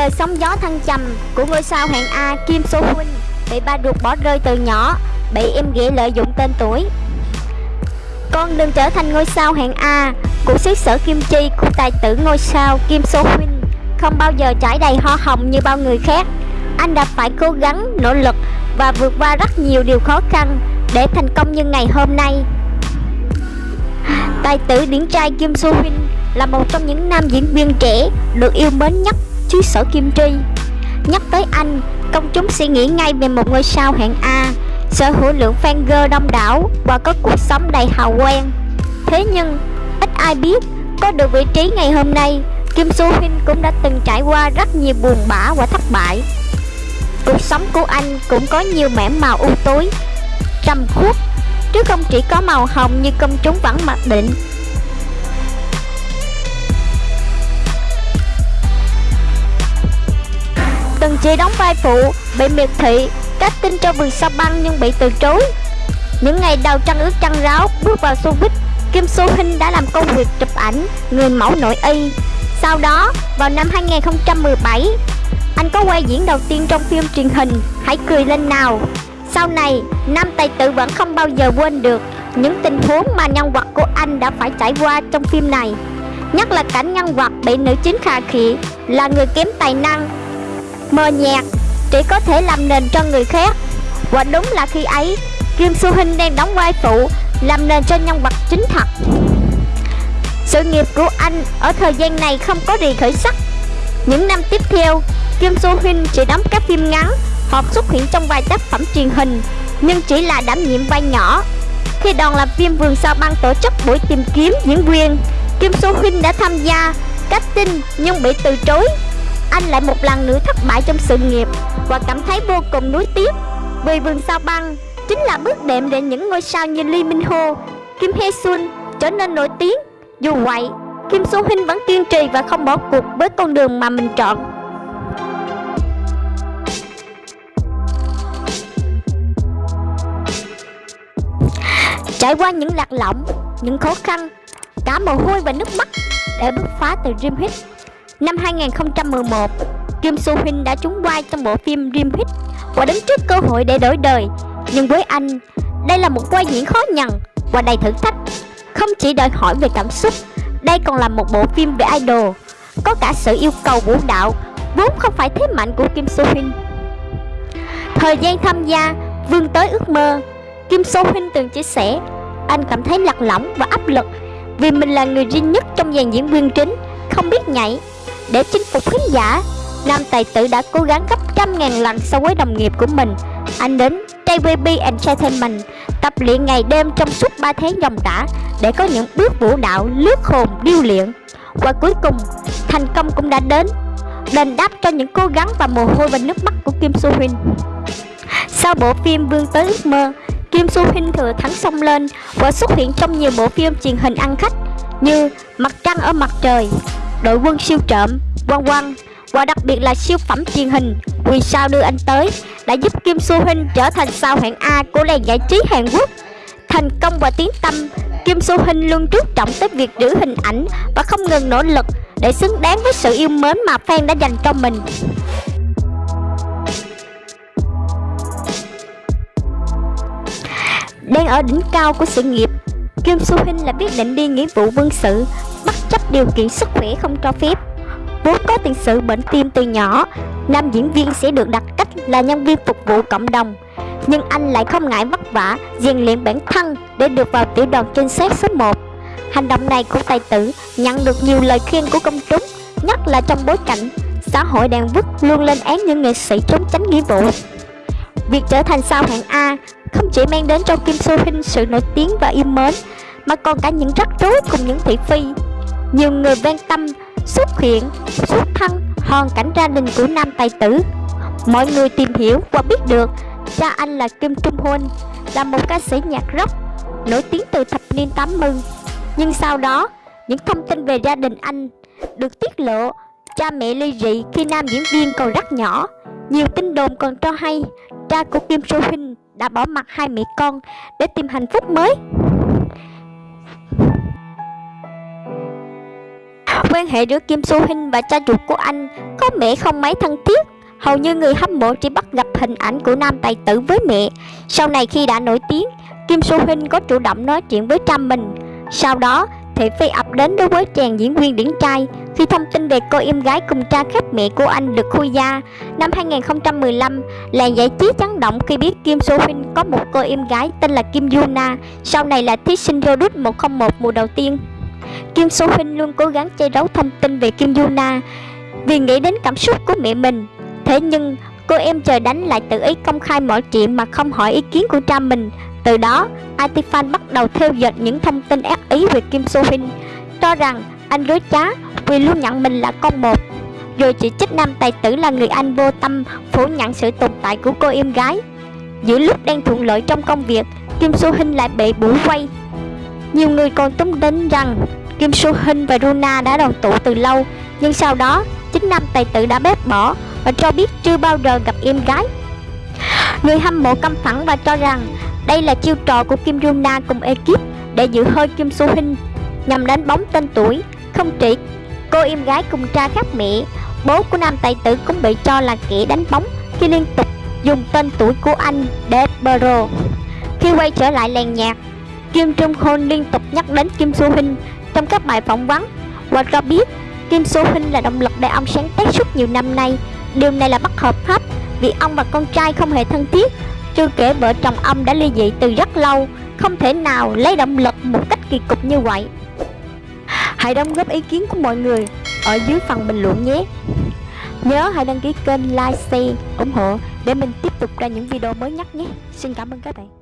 đời sóng gió thăng trầm của ngôi sao hạng A Kim So Hyun bị ba ruột bỏ rơi từ nhỏ, bị em ghẻ lợi dụng tên tuổi. Con đừng trở thành ngôi sao hạng A của xứ sở Kim Chi của tài tử ngôi sao Kim So Hyun không bao giờ trải đầy hoa hồng như bao người khác. Anh đã phải cố gắng, nỗ lực và vượt qua rất nhiều điều khó khăn để thành công như ngày hôm nay. Tài tử điển trai Kim So Hyun là một trong những nam diễn viên trẻ được yêu mến nhất chiếc sở Kim Chi. Nhắc tới anh, công chúng suy nghĩ ngay về một ngôi sao hạng A, sở hữu lượng fan girl đông đảo và có cuộc sống đầy hào quang. Thế nhưng, ít ai biết, có được vị trí ngày hôm nay, Kim Soo Hyun cũng đã từng trải qua rất nhiều buồn bã và thất bại. Cuộc sống của anh cũng có nhiều mảng màu u tối, trầm khuất, chứ không chỉ có màu hồng như công chúng vẫn mặc định. Chị đóng vai phụ, bị miệt thị, cách tin cho vườn sao băng nhưng bị từ chối. Những ngày đầu trăng ướt trăng ráo, bước vào showbiz, Kim So Hinh đã làm công việc chụp ảnh, người mẫu nội y. Sau đó, vào năm 2017, anh có quay diễn đầu tiên trong phim truyền hình Hãy cười lên nào. Sau này, nam tài tử vẫn không bao giờ quên được những tình huống mà nhân vật của anh đã phải trải qua trong phim này. Nhất là cảnh nhân vật bị nữ chính khà khị là người kém tài năng mờ nhạt, chỉ có thể làm nền cho người khác. Và đúng là khi ấy, Kim Su Hinh đang đóng vai phụ, làm nền cho nhân vật chính thật. Sự nghiệp của anh ở thời gian này không có gì khởi sắc. Những năm tiếp theo, Kim Soo Hyun chỉ đóng các phim ngắn hoặc xuất hiện trong vài tác phẩm truyền hình, nhưng chỉ là đảm nhiệm vai nhỏ. Khi đoàn làm phim Vườn Sao Băng tổ chức buổi tìm kiếm diễn viên, Kim Soo Hyun đã tham gia casting nhưng bị từ chối anh lại một lần nữa thất bại trong sự nghiệp và cảm thấy vô cùng nuối tiếc vì vườn sao băng chính là bước đệm để những ngôi sao như Lee Min Ho, Kim Hee Sun trở nên nổi tiếng. Dù vậy, Kim So Hyun vẫn kiên trì và không bỏ cuộc với con đường mà mình chọn. Trải qua những lạc lõng, những khó khăn, cả mồ hôi và nước mắt để bứt phá từ Dream Hit Năm 2011, Kim soo Hyun đã trúng vai trong bộ phim Dream Hit và đứng trước cơ hội để đổi đời. Nhưng với anh, đây là một vai diễn khó nhằn và đầy thử thách. Không chỉ đòi hỏi về cảm xúc, đây còn là một bộ phim về idol, có cả sự yêu cầu vũ đạo, vốn không phải thế mạnh của Kim soo Hyun. Thời gian tham gia, vươn tới ước mơ, Kim soo Hyun từng chia sẻ, anh cảm thấy lạc lõng và áp lực vì mình là người duy nhất trong dàn diễn viên chính, không biết nhảy, để chinh phục khán giả, nam tài tử đã cố gắng gấp trăm ngàn lần so với đồng nghiệp của mình. Anh đến JVB Entertainment tập luyện ngày đêm trong suốt 3 tháng dòng đã để có những bước vũ đạo lướt hồn điêu luyện. Và cuối cùng, thành công cũng đã đến, đền đáp cho những cố gắng và mồ hôi và nước mắt của Kim Soo Hyun. Sau bộ phim Vương tới ước mơ, Kim Soo Hyun thừa thắng sông lên và xuất hiện trong nhiều bộ phim truyền hình ăn khách như Mặt trăng ở mặt trời, đội quân siêu trộm, quăng quăng và đặc biệt là siêu phẩm truyền hình Vì sao đưa anh tới đã giúp Kim Soo Hyun trở thành sao hạng A của làng giải trí Hàn Quốc. Thành công và tiến tâm, Kim Soo Hyun luôn chú trọng tới việc giữ hình ảnh và không ngừng nỗ lực để xứng đáng với sự yêu mến mà fan đã dành cho mình. Đang ở đỉnh cao của sự nghiệp, Kim Soo Hyun là quyết định đi nghĩa vụ quân sự chấp điều kiện sức khỏe không cho phép. Vốn có tiền sử bệnh tim từ nhỏ, nam diễn viên sẽ được đặt cách là nhân viên phục vụ cộng đồng. Nhưng anh lại không ngại vất vả, rèn luyện bản thân để được vào tiểu đoàn trinh sát số 1. Hành động này của tài tử nhận được nhiều lời khuyên của công chúng, nhất là trong bối cảnh xã hội đang vứt luôn lên án những nghệ sĩ trốn tránh nghĩa vụ. Việc trở thành sao hạng A không chỉ mang đến cho Kim Soo Hyun sự nổi tiếng và yêu mến, mà còn cả những rắc rối cùng những thị phi nhiều người quan tâm xuất hiện xuất thân, hoàn cảnh gia đình của nam tài tử. Mọi người tìm hiểu và biết được cha anh là Kim Trung Huân là một ca sĩ nhạc rock nổi tiếng từ thập niên 80 nhưng sau đó, những thông tin về gia đình anh được tiết lộ. Cha mẹ ly dị khi nam diễn viên còn rất nhỏ. Nhiều tin đồn còn cho hay cha của Kim Soo Hyun đã bỏ mặt hai mẹ con để tìm hạnh phúc mới. Quan hệ giữa Kim Soo Hyun và cha ruột của anh có mẹ không mấy thân thiết. Hầu như người hâm mộ chỉ bắt gặp hình ảnh của nam tài tử với mẹ. Sau này khi đã nổi tiếng, Kim Soo Hyun có chủ động nói chuyện với cha mình. Sau đó, thị phi ập đến đối với chàng diễn viên điển trai khi thông tin về cô em gái cùng cha khác mẹ của anh được khui ra. Năm 2015, làng giải trí chấn động khi biết Kim Soo Hyun có một cô em gái tên là Kim Yuna, sau này là thí sinh Rodut 101 mùa đầu tiên. Kim Soo Hyun luôn cố gắng che giấu thông tin về Kim Yuna vì nghĩ đến cảm xúc của mẹ mình. Thế nhưng, cô em trời đánh lại tự ý công khai mọi chuyện mà không hỏi ý kiến của cha mình. Từ đó, Atifan bắt đầu theo dệt những thông tin ác ý về Kim Soo Hyun, cho rằng anh dối trá vì luôn nhận mình là con một. Rồi chỉ trích nam tài tử là người anh vô tâm phủ nhận sự tồn tại của cô em gái. Giữa lúc đang thuận lợi trong công việc, Kim Soo Hyun lại bị bủa quay. Nhiều người còn tung đến rằng Kim Soo Hyun và Runa đã đoàn tụ từ lâu, nhưng sau đó chính nam tài tử đã bếp bỏ và cho biết chưa bao giờ gặp em gái. Người hâm mộ căm phẫn và cho rằng đây là chiêu trò của Kim Runa cùng ekip để giữ hơi Kim Soo Hyun nhằm đánh bóng tên tuổi. Không chỉ cô em gái cùng cha khác mẹ, bố của nam tài tử cũng bị cho là kẻ đánh bóng khi liên tục dùng tên tuổi của anh để bro. Khi quay trở lại làng nhạc, Kim Trung Hoon liên tục nhắc đến Kim Soo Hyun trong các bài phỏng vấn và cho biết Kim So Hyun là động lực để ông sáng tác suốt nhiều năm nay. Điều này là bất hợp pháp vì ông và con trai không hề thân thiết. Chưa kể vợ chồng ông đã ly dị từ rất lâu, không thể nào lấy động lực một cách kỳ cục như vậy. Hãy đóng góp ý kiến của mọi người ở dưới phần bình luận nhé. Nhớ hãy đăng ký kênh, like, share, ủng hộ để mình tiếp tục ra những video mới nhất nhé. Xin cảm ơn các bạn.